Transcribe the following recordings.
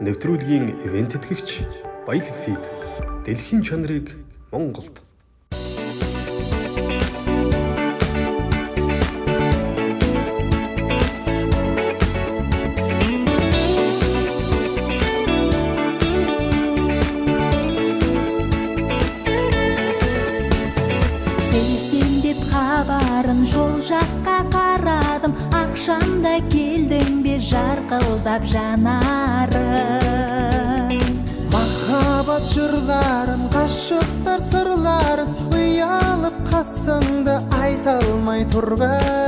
нэвтрүүлгийн ивент тэтгэгч Баялаг фид дэлхийн чанарыг Монголд. Хабарын жол жаққа жарқылдап жанарың махаббат жырларын ғашықтар сырларын ұялып қасыңда айта алмай тұрғаным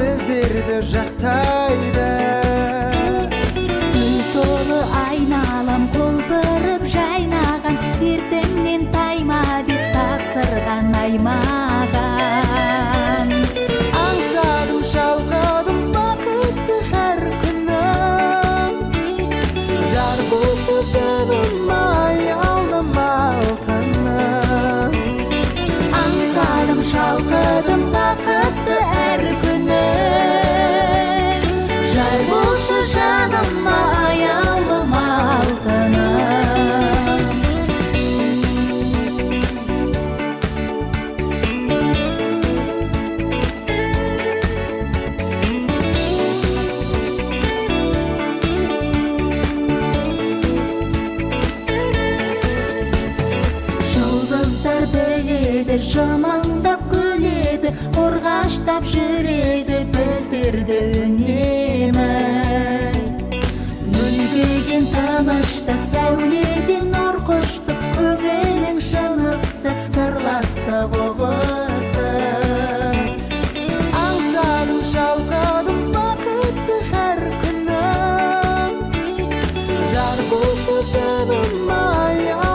біздерді жақтайды. Гүл толы айналам құлпырып жайнаған сертіңнен тайма деп тапсырған аймаған аңсадым шалқыдым бақытты әр күнім жар болшы жаныма аяулым алтыным. Аңсадым шалқыдым бөледі жымыңдап күледі қорғаштап жүреді біздерді үнемі. Мүлгіген тыныштық сәуледен нұр құшты көңілің шын ыстық сырластық ұғысты аңсадым шалқыдым бақытты әр күнім жар болшы жаныма аяулым